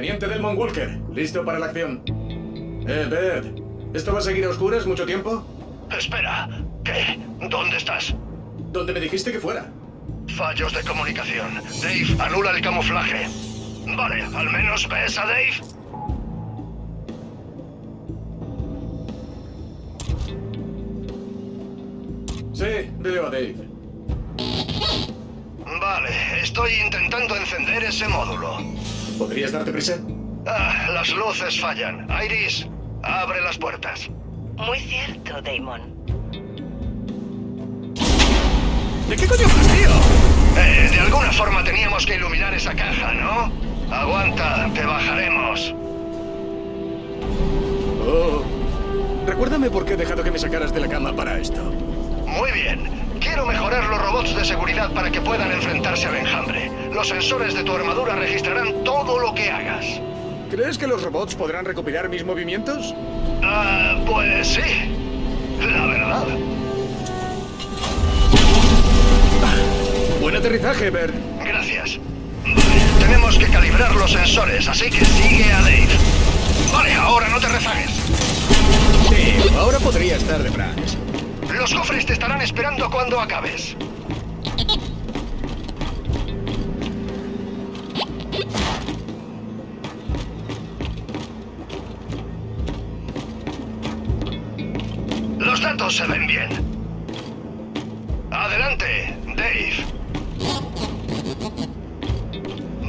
Teniente Delmon Walker, listo para la acción. Eh, Bert, ¿esto va a seguir a oscuras mucho tiempo? Espera, ¿qué? ¿Dónde estás? ¿Dónde me dijiste que fuera? Fallos de comunicación. Dave, anula el camuflaje. Vale, al menos ves a Dave. Sí, veo a Dave. Vale, estoy intentando encender ese módulo. ¿Podrías darte prisa? Ah, las luces fallan. Iris, abre las puertas. Muy cierto, Damon. ¿De qué coño vas, tío? Eh, de alguna forma teníamos que iluminar esa caja, ¿no? Aguanta, te bajaremos. Oh. Recuérdame por qué he dejado que me sacaras de la cama para esto. Muy bien. Quiero mejorar los robots de seguridad para que puedan enfrentarse al enjambre. Los sensores de tu armadura registrarán todo lo que hagas. ¿Crees que los robots podrán recopilar mis movimientos? Ah, pues sí. La verdad. Buen aterrizaje, Bert. Gracias. Vale, tenemos que calibrar los sensores, así que sigue a Dave. Vale, ahora no te rezagues. Sí, ahora podría estar de Branch. Los cofres te estarán esperando cuando acabes. Los datos se ven bien. Adelante, Dave.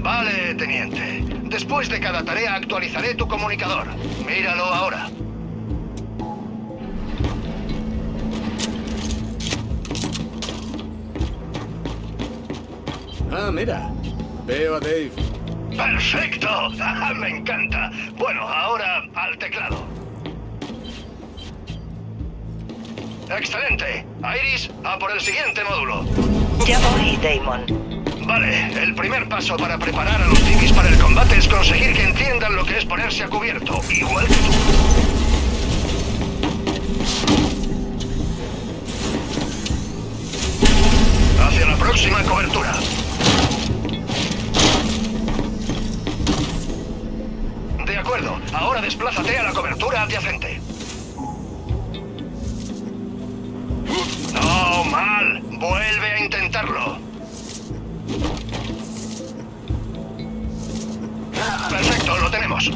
Vale, teniente. Después de cada tarea actualizaré tu comunicador. Míralo ahora. Ah, mira. Veo a Dave. ¡Perfecto! ¡Me encanta! Bueno, ahora al teclado. ¡Excelente! Iris, a por el siguiente módulo. Ya voy, Damon. Vale, el primer paso para preparar a los civis para el combate es conseguir que entiendan lo que es ponerse a cubierto, igual que tú. Hacia la próxima cobertura. Ahora desplázate a la cobertura adyacente. No, mal. Vuelve a intentarlo. Perfecto, lo tenemos.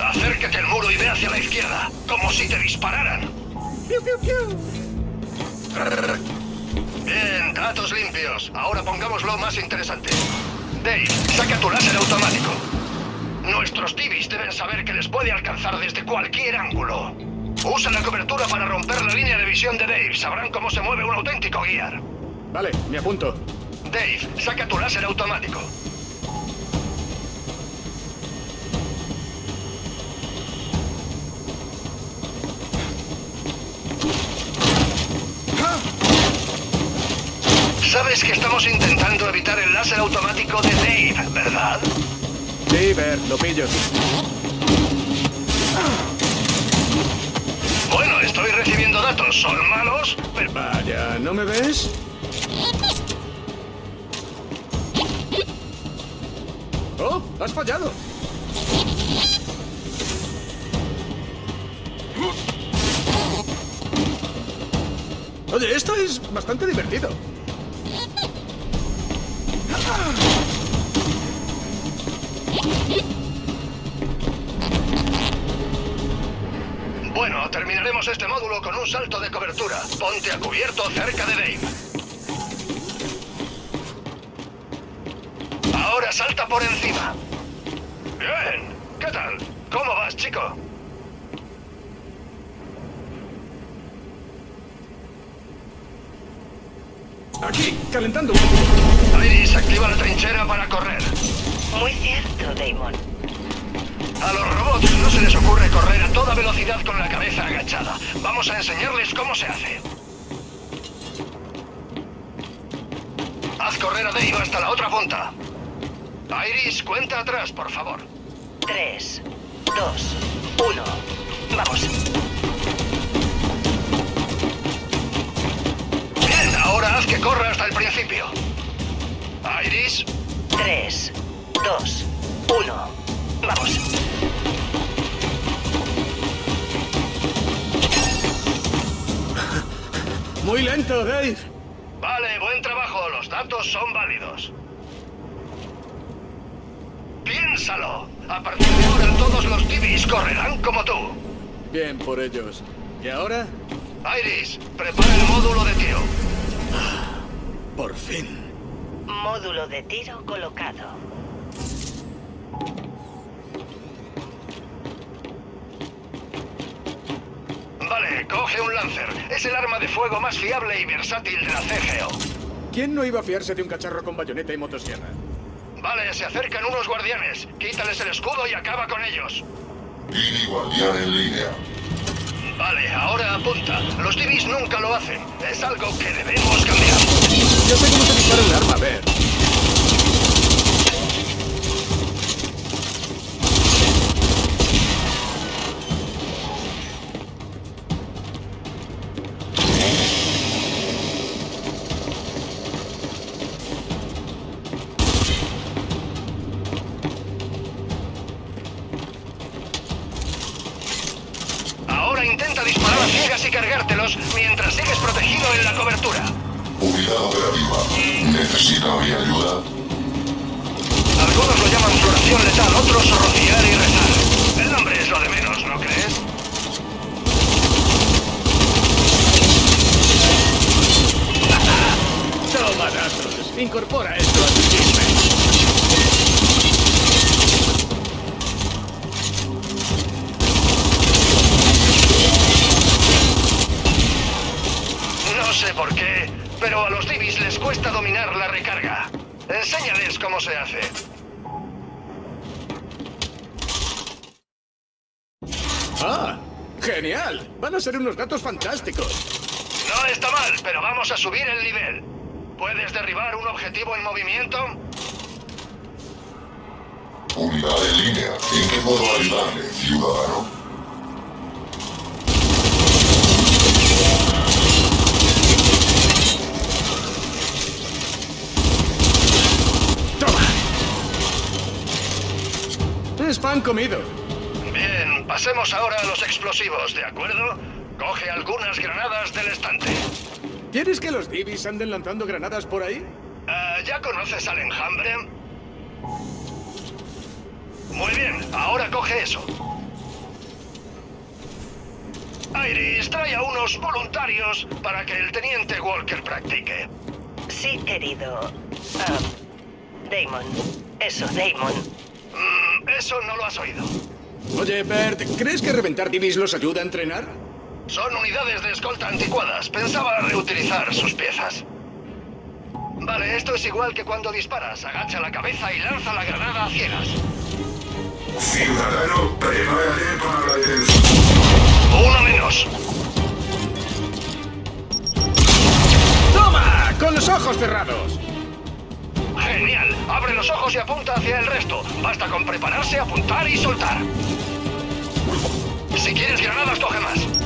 Acércate al muro y ve hacia la izquierda, como si te dispararan. Bien, datos limpios. Ahora pongámoslo más interesante. Dave, saca tu láser automático. Nuestros TVs deben saber que les puede alcanzar desde cualquier ángulo. Usa la cobertura para romper la línea de visión de Dave. Sabrán cómo se mueve un auténtico guiar. Vale, me apunto. Dave, saca tu láser automático. Sabes que estamos intentando evitar el láser automático de Dave, ¿verdad? Sí, Bert, lo pillo. Bueno, estoy recibiendo datos. ¿Son malos? Pero... Vaya, ¿no me ves? ¡Oh! ¡Has fallado! Oye, esto es bastante divertido. Un salto de cobertura. Ponte a cubierto cerca de Dave. Ahora salta por encima. Bien. ¿Qué tal? ¿Cómo vas, chico? Aquí, calentando. Iris, activa la trinchera para correr. Muy cierto, Damon. A los robots no se les ocurre correr a toda velocidad con la cabeza agachada. Vamos a enseñarles cómo se hace. Haz correr a Dave hasta la otra punta. Iris, cuenta atrás, por favor. Tres, dos, uno. Vamos. Bien, ahora haz que corra hasta el principio. Iris, Tres, dos, uno. Vamos. Muy lento, Dave. Vale, buen trabajo. Los datos son válidos. Piénsalo. A partir de ahora todos los Divis correrán como tú. Bien por ellos. ¿Y ahora? Iris, prepara el módulo de tiro. Por fin. Módulo de tiro colocado. Vale, coge un Lancer. Es el arma de fuego más fiable y versátil de la CGO. ¿Quién no iba a fiarse de un cacharro con bayoneta y motosierra? Vale, se acercan unos guardianes. Quítales el escudo y acaba con ellos. Dini guardián en línea. Vale, ahora apunta. Los Divis nunca lo hacen. Es algo que debemos cambiar. Yo sé cómo se dispara un arma, a ver. Operativa. ¿Necesita mi ayuda? Algunos lo llaman floración letal, otros rociar y rezar. El nombre es lo de menos, ¿no crees? Toma datos. Incorpora esto a tu chisme. No sé por qué, pero a los Divis les cuesta dominar la recarga. Enséñales cómo se hace. ¡Ah! ¡Genial! Van a ser unos gatos fantásticos. No está mal, pero vamos a subir el nivel. ¿Puedes derribar un objetivo en movimiento? Unidad en línea. ¿En qué puedo ayudarle, ciudadano? Es pan comido. Bien, pasemos ahora a los explosivos, ¿de acuerdo? Coge algunas granadas del estante. ¿Quieres que los divis anden lanzando granadas por ahí? Ah, ¿Ya conoces al enjambre? Muy bien, ahora coge eso. Iris, trae a unos voluntarios para que el teniente Walker practique. Sí, querido. Ah, Damon. Eso, Damon. Eso no lo has oído. Oye, Bert, ¿crees que reventar divis los ayuda a entrenar? Son unidades de escolta anticuadas. Pensaba reutilizar sus piezas. Vale, esto es igual que cuando disparas. Agacha la cabeza y lanza la granada a ciegas. Ciudadano, prepárate para la detención. Uno menos. ¡Toma! ¡Con los ojos cerrados! Genial. Abre los ojos y apunta hacia el resto. Basta con prepararse, apuntar y soltar. Si quieres granadas, coge más.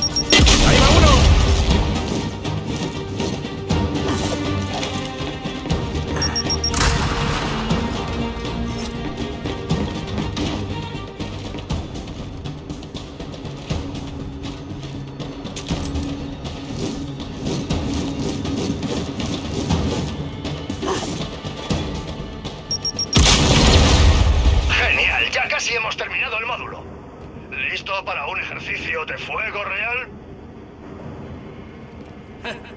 ¿Listo para un ejercicio de fuego real?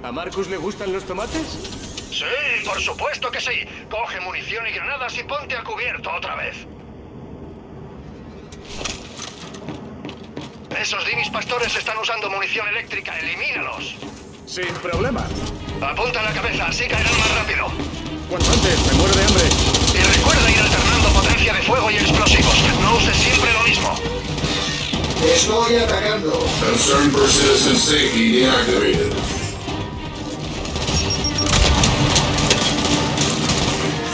¿A Marcus le gustan los tomates? Sí, por supuesto que sí. Coge munición y granadas y ponte a cubierto otra vez. Esos divis pastores están usando munición eléctrica. Elimínalos. Sin problema. Apunta la cabeza, así caerán más rápido. Cuanto antes, me muero de hambre. Y recuerda ir alternando potencia de fuego y explosivos. No uses siempre lo mismo. Estoy atacando. Concern for citizen safety deactivated.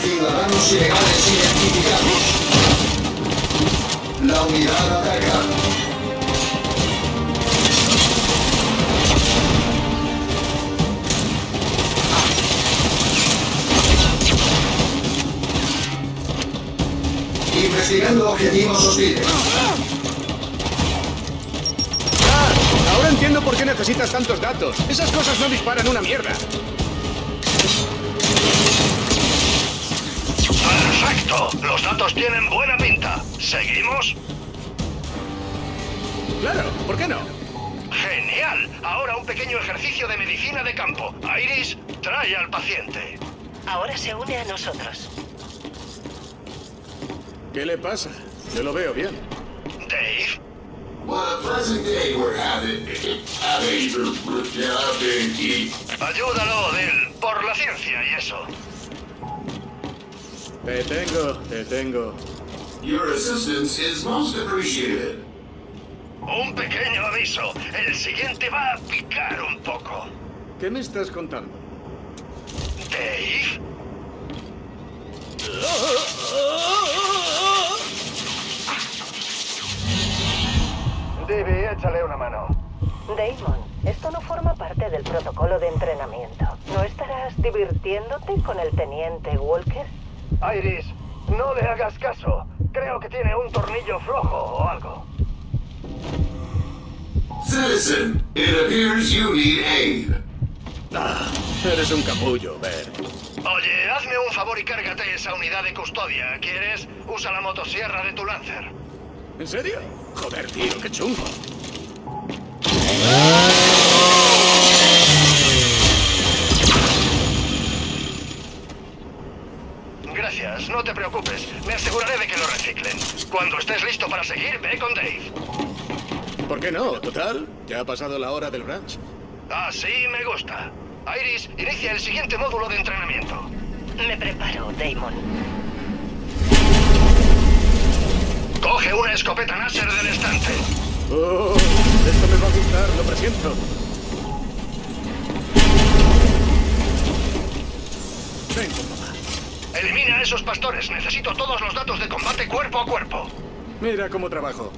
Ciudadanos ilegales identificados. La unidad ataca. Investigando objetivos hostiles. Entiendo por qué necesitas tantos datos. Esas cosas no disparan una mierda. Perfecto. Los datos tienen buena pinta. ¿Seguimos? Claro, ¿por qué no? Genial. Ahora un pequeño ejercicio de medicina de campo. Iris, trae al paciente. Ahora se une a nosotros. ¿Qué le pasa? Yo lo veo bien. Dave, ayúdalo, Del, por la ciencia y eso. Te tengo, te tengo. Your assistance is most appreciated. Un pequeño aviso. El siguiente va a picar un poco. ¿Qué me estás contando? Dave, Dave, échale una mano. Damon, esto no forma parte del protocolo de entrenamiento. ¿No estarás divirtiéndote con el teniente Walker? Iris, no le hagas caso. Creo que tiene un tornillo flojo o algo. Citizen, it appears you need aid. Ah, eres un capullo, Bert. Oye, hazme un favor y cárgate esa unidad de custodia. ¿Quieres? Usa la motosierra de tu Lancer. ¿En serio? Joder, tío, qué chungo. Gracias, no te preocupes. Me aseguraré de que lo reciclen. Cuando estés listo para seguir, ve con Dave. ¿Por qué no? Total, ya ha pasado la hora del ranch. Así me gusta. Iris, inicia el siguiente módulo de entrenamiento. Me preparo, Damon. Coge una escopeta láser del estante. Oh, esto me va a gustar, lo presiento. Ven, papá. Elimina a esos pastores. Necesito todos los datos de combate cuerpo a cuerpo. Mira cómo trabajo.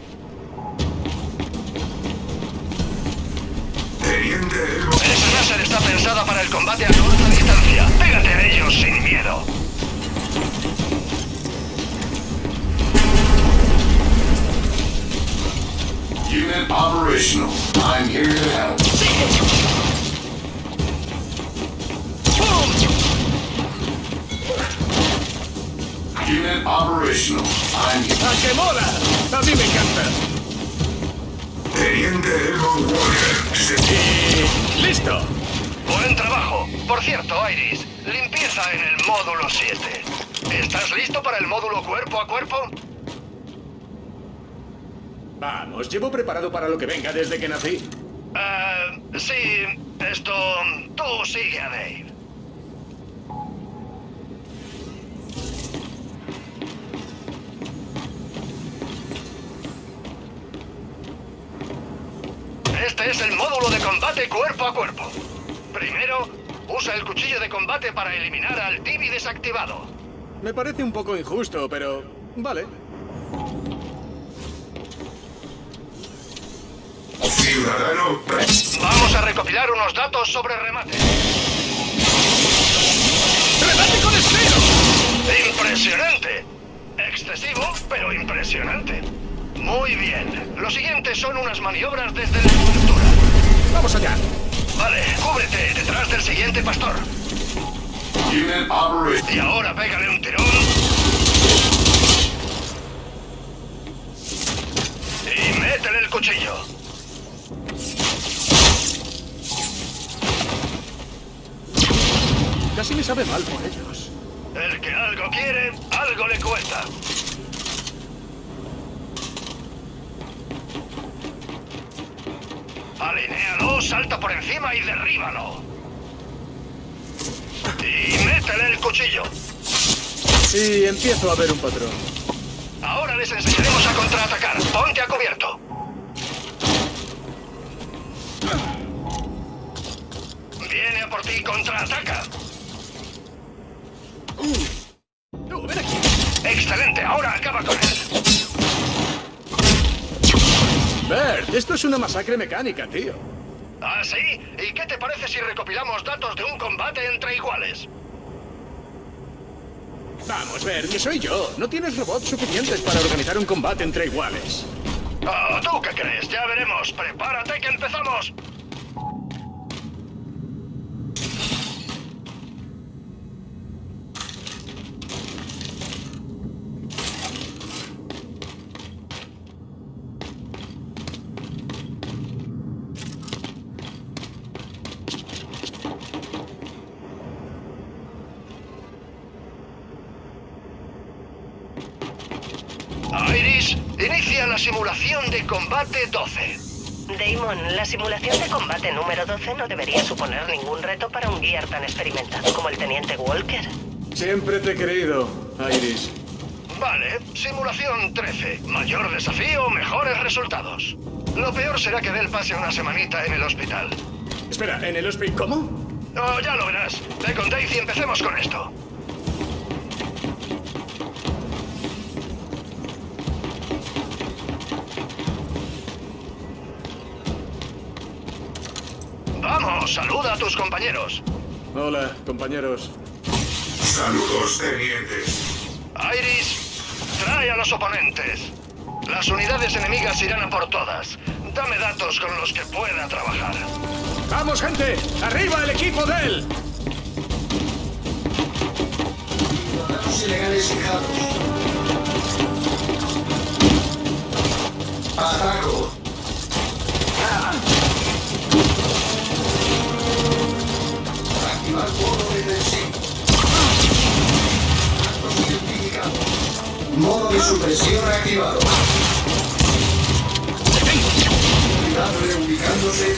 Vamos, llevo preparado para lo que venga desde que nací. Eh, sí, esto... Tú sigue a Dave. Este es el módulo de combate cuerpo a cuerpo. Primero, usa el cuchillo de combate para eliminar al Tibi desactivado. Me parece un poco injusto, pero... Vale. Ciudadano. Vamos a recopilar unos datos sobre remate. ¡Remate con estilo! ¡Impresionante! Excesivo, pero impresionante. Muy bien. Lo siguiente son unas maniobras desde la estructura. ¡Vamos allá! Vale, cúbrete detrás del siguiente pastor. Y ahora pégale un tirón. Y métele el cuchillo. Casi me sabe mal por ellos. El que algo quiere, algo le cuesta. Alinéalo, salta por encima y derríbalo. Y métele el cuchillo. Sí, empiezo a ver un patrón. Ahora les enseñaremos a contraatacar. Ponte a cubierto. Viene a por ti, contraataca. ¡Tú, ven aquí! Excelente, ahora acaba con él. Bert, esto es una masacre mecánica, tío. ¿Ah, sí? ¿Y qué te parece si recopilamos datos de un combate entre iguales? Vamos, ver, que soy yo. No tienes robots suficientes para organizar un combate entre iguales. Oh, ¿Tú qué crees? Ya veremos. Prepárate que empezamos. Iris, inicia la simulación de combate 12. Damon, la simulación de combate número 12 no debería suponer ningún reto para un guiar tan experimentado como el Teniente Walker. Siempre te he querido, Iris. Vale, simulación 13. Mayor desafío, mejores resultados. Lo peor será que Del pase una semanita en el hospital. Espera, ¿en el hospital cómo? Oh, ya lo verás. Ve con Dave y empecemos con esto. Saluda a tus compañeros. Hola, compañeros. Saludos, tenientes. Iris, trae a los oponentes. Las unidades enemigas irán a por todas. Dame datos con los que pueda trabajar. ¡Vamos, gente! ¡Arriba el equipo de él! Ciudadanos ilegales fijados. Ataco. Modo de supresión activado. Unidad reubicándose.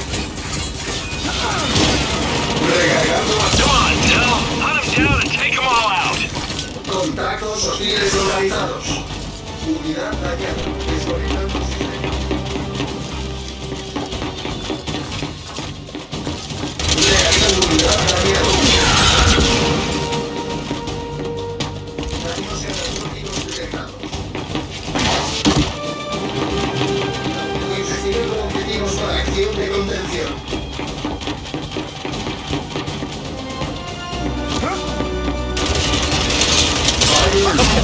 Recargando. Come on, Del. Hunt them down and take them all out. Contactos hostiles localizados. Unidad dañada. Desconectando sistema. Unidad dañada.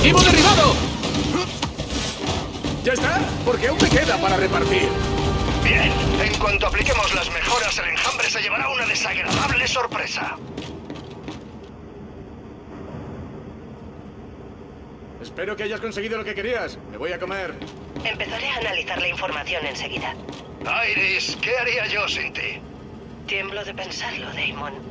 ¡Objetivo derribado! ¿Ya está? Porque aún me queda para repartir. Bien, en cuanto apliquemos las mejoras, el enjambre se llevará una desagradable sorpresa. Espero que hayas conseguido lo que querías. Me voy a comer. Empezaré a analizar la información enseguida. Iris, ¿qué haría yo sin ti? Tiemblo de pensarlo, Damon.